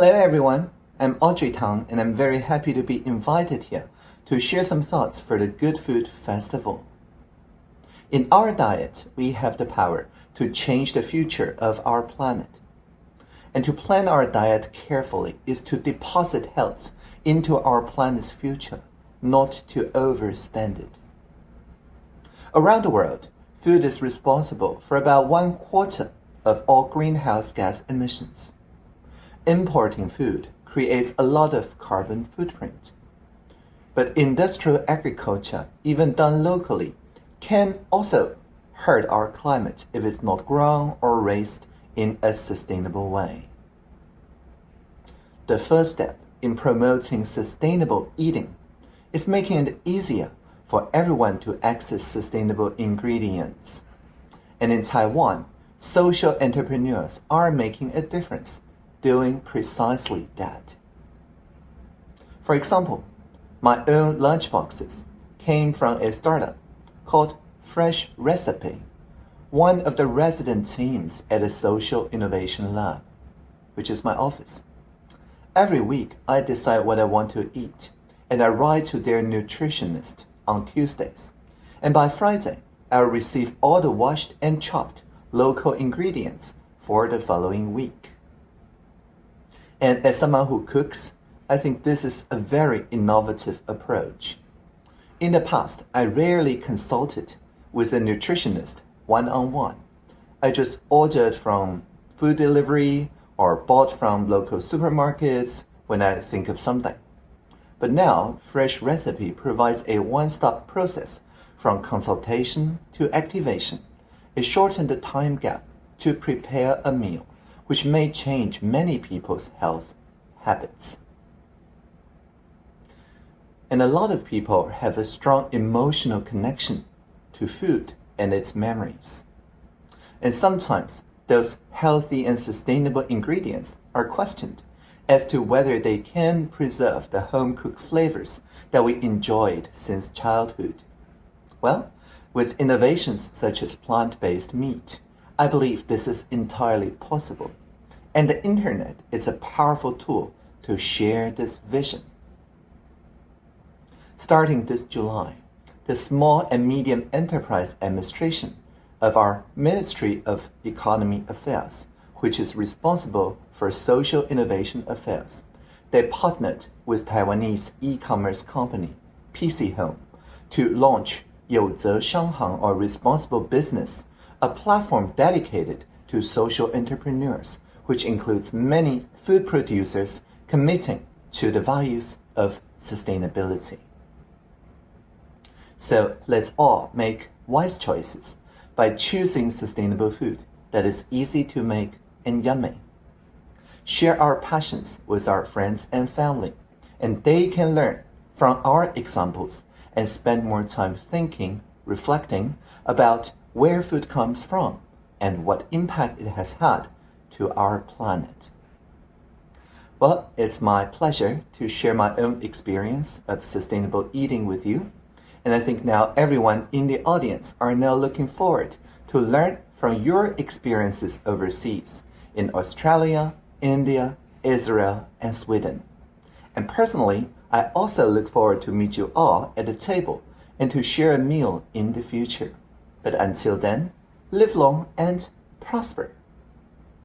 Hello everyone, I'm Audrey Tang and I'm very happy to be invited here to share some thoughts for the Good Food Festival. In our diet, we have the power to change the future of our planet. And to plan our diet carefully is to deposit health into our planet's future, not to overspend it. Around the world, food is responsible for about one quarter of all greenhouse gas emissions. Importing food creates a lot of carbon footprint. But industrial agriculture, even done locally, can also hurt our climate if it's not grown or raised in a sustainable way. The first step in promoting sustainable eating is making it easier for everyone to access sustainable ingredients. And in Taiwan, social entrepreneurs are making a difference doing precisely that. For example, my own lunchboxes came from a startup called Fresh Recipe, one of the resident teams at the Social Innovation Lab, which is my office. Every week, I decide what I want to eat, and I write to their nutritionist on Tuesdays. And by Friday, I'll receive all the washed and chopped local ingredients for the following week. And as someone who cooks, I think this is a very innovative approach. In the past, I rarely consulted with a nutritionist one-on-one. I just ordered from food delivery or bought from local supermarkets when I think of something. But now, Fresh Recipe provides a one-stop process from consultation to activation. It shortened the time gap to prepare a meal, which may change many people's health habits. And a lot of people have a strong emotional connection to food and its memories. And sometimes those healthy and sustainable ingredients are questioned as to whether they can preserve the home-cooked flavors that we enjoyed since childhood. Well, with innovations such as plant-based meat, I believe this is entirely possible. And the internet is a powerful tool to share this vision. Starting this July, the Small and Medium Enterprise Administration of our Ministry of Economy Affairs, which is responsible for social innovation affairs, they partnered with Taiwanese e-commerce company PC Home to launch Youzhe Shanghang or Responsible Business a platform dedicated to social entrepreneurs, which includes many food producers committing to the values of sustainability. So let's all make wise choices by choosing sustainable food that is easy to make and yummy. Share our passions with our friends and family, and they can learn from our examples and spend more time thinking, reflecting about where food comes from and what impact it has had to our planet. Well, it's my pleasure to share my own experience of sustainable eating with you. And I think now everyone in the audience are now looking forward to learn from your experiences overseas in Australia, India, Israel, and Sweden. And personally, I also look forward to meet you all at the table and to share a meal in the future. But until then, live long and prosper.